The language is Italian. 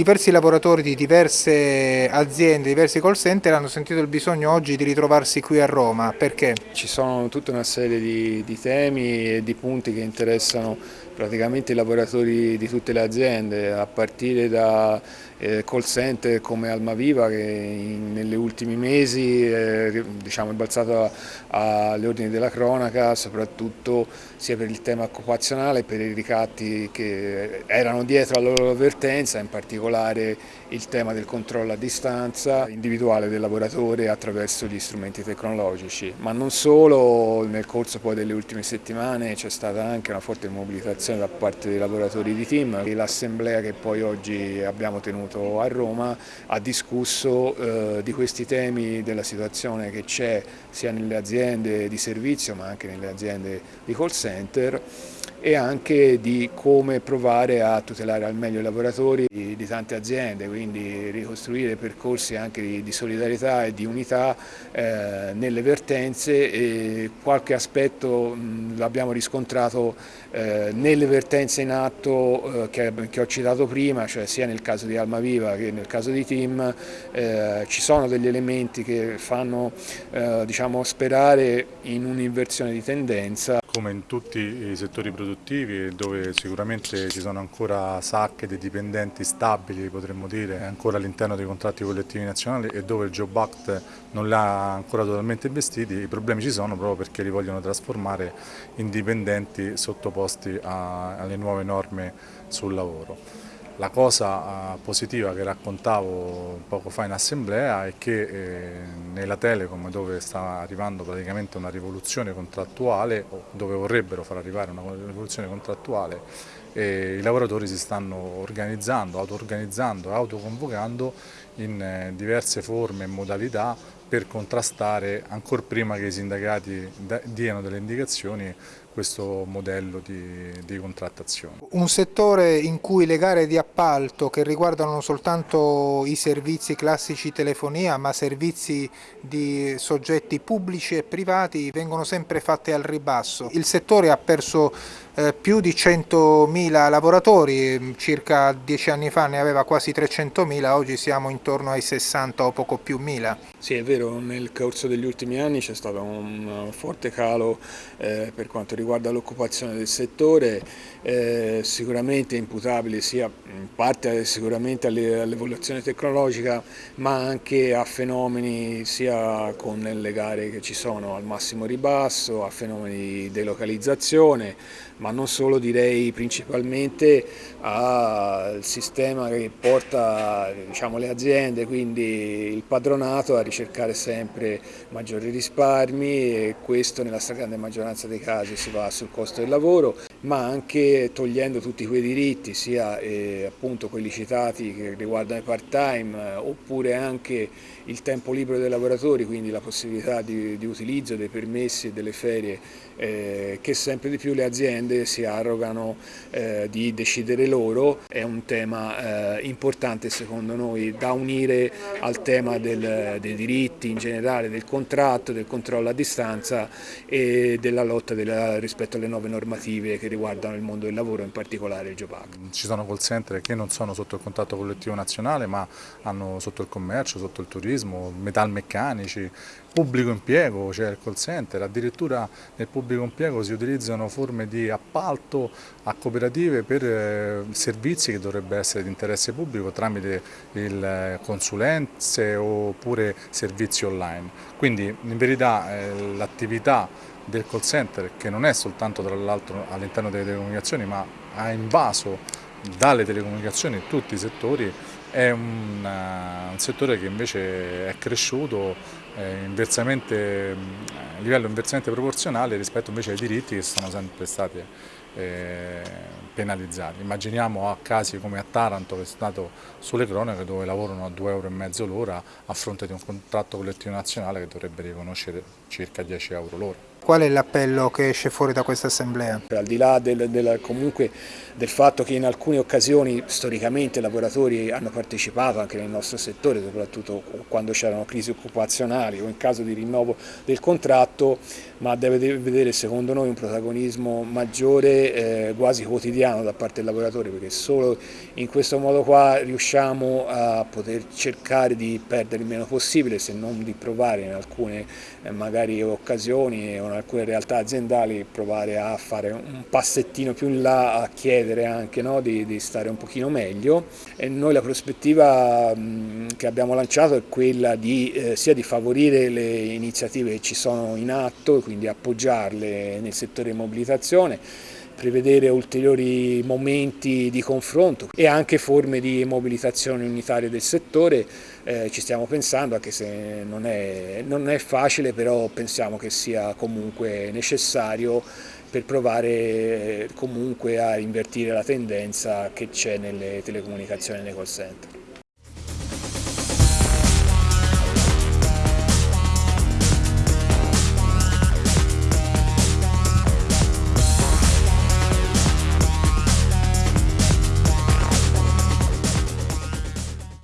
diversi lavoratori di diverse aziende, diversi call center hanno sentito il bisogno oggi di ritrovarsi qui a Roma, perché? Ci sono tutta una serie di, di temi e di punti che interessano praticamente i lavoratori di tutte le aziende, a partire da eh, call center come Almaviva che in, negli ultimi mesi eh, diciamo, è balzato alle ordini della cronaca, soprattutto sia per il tema occupazionale, per i ricatti che erano dietro alla loro avvertenza, in particolare il tema del controllo a distanza individuale del lavoratore attraverso gli strumenti tecnologici, ma non solo, nel corso poi delle ultime settimane c'è stata anche una forte mobilitazione da parte dei lavoratori di team e l'assemblea che poi oggi abbiamo tenuto a Roma ha discusso eh, di questi temi della situazione che c'è sia nelle aziende di servizio ma anche nelle aziende di call center e anche di come provare a tutelare al meglio i lavoratori di, di tante aziende, quindi ricostruire percorsi anche di, di solidarietà e di unità eh, nelle vertenze e qualche aspetto l'abbiamo riscontrato eh, nelle vertenze in atto eh, che, che, ho citato prima, cioè sia nel caso di Almaviva che nel caso di Tim, eh, ci sono degli elementi che fanno eh, diciamo, sperare in un'inversione di tendenza come in tutti i settori produttivi dove sicuramente ci sono ancora sacche di dipendenti stabili potremmo dire ancora all'interno dei contratti collettivi nazionali e dove il Job Act non li ha ancora totalmente investiti, i problemi ci sono proprio perché li vogliono trasformare in dipendenti sottoposti a, alle nuove norme sul lavoro. La cosa eh, positiva che raccontavo poco fa in assemblea è che eh, nella Telecom dove sta arrivando praticamente una rivoluzione contrattuale dove vorrebbero far arrivare una rivoluzione contrattuale eh, i lavoratori si stanno organizzando, auto-organizzando, autoconvocando in diverse forme e modalità per contrastare ancora prima che i sindacati diano delle indicazioni questo modello di, di, contrattazione. Un settore in cui le gare di appalto che riguardano non soltanto i servizi classici telefonia ma servizi di soggetti pubblici e privati vengono sempre fatte al ribasso. Il settore ha perso eh, più di 100.000 lavoratori, circa dieci anni fa ne aveva quasi 300.000, oggi siamo intorno ai 60 o poco più mila. Sì è vero, nel corso degli ultimi anni c'è stato un forte calo eh, per quanto riguarda l'occupazione del settore, eh, sicuramente imputabile sia in parte sicuramente all'evoluzione tecnologica ma anche a fenomeni sia con le gare che ci sono al massimo ribasso, a fenomeni di delocalizzazione, ma non solo direi principalmente al sistema che porta diciamo, le aziende, quindi il padronato a ricercare sempre maggiori risparmi e questo nella stragrande maggioranza dei casi si va sul costo del lavoro ma anche togliendo tutti quei diritti, sia eh, appunto quelli citati che riguardano i part-time, eh, oppure anche il tempo libero dei lavoratori, quindi la possibilità di, di utilizzo dei permessi e delle ferie eh, che sempre di più le aziende si arrogano eh, di decidere loro, è un tema eh, importante secondo noi da unire al tema del, dei diritti in generale, del contratto, del controllo a distanza e della lotta della, rispetto alle nuove normative che riguardano il mondo del lavoro, in particolare il Act. Ci sono call center che non sono sotto il contratto collettivo nazionale ma hanno sotto il commercio, sotto il turismo, metalmeccanici, pubblico impiego, cioè il call center, addirittura nel pubblico impiego si utilizzano forme di appalto a cooperative per eh, servizi che dovrebbero essere di interesse pubblico tramite eh, consulenze oppure servizi online. Quindi in verità eh, l'attività del call center che non è soltanto tra l'altro all'interno delle telecomunicazioni ma ha invaso dalle telecomunicazioni tutti i settori è un, uh, un settore che invece è cresciuto eh, inversamente, a livello inversamente proporzionale rispetto invece ai diritti che sono sempre stati eh, penalizzati. Immaginiamo a casi come a Taranto che è stato sulle cronache dove lavorano a 2,5 euro l'ora a fronte di un contratto collettivo nazionale che dovrebbe riconoscere circa 10 euro l'ora. Qual è l'appello che esce fuori da questa assemblea? Al di là del, del, comunque del fatto che in alcune occasioni storicamente i lavoratori hanno partecipato anche nel nostro settore, soprattutto quando c'erano crisi occupazionali o in caso di rinnovo del contratto, ma deve vedere secondo noi un protagonismo maggiore, eh, quasi quotidiano da parte del lavoratore, perché solo in questo modo qua riusciamo a poter cercare di perdere il meno possibile, se non di provare in alcune eh, magari occasioni o in alcune realtà aziendali, provare a fare un passettino più in là, a chiedere anche no, di, di, stare un pochino meglio. E noi la prospettiva che abbiamo lanciato è quella di, eh, sia di favorire le iniziative che ci sono in atto, quindi appoggiarle nel settore mobilitazione, prevedere ulteriori momenti di confronto e anche forme di mobilitazione unitaria del settore, eh, ci stiamo pensando anche se non è, non è facile però pensiamo che sia comunque necessario per provare comunque a invertire la tendenza che c'è nelle telecomunicazioni e nei call center.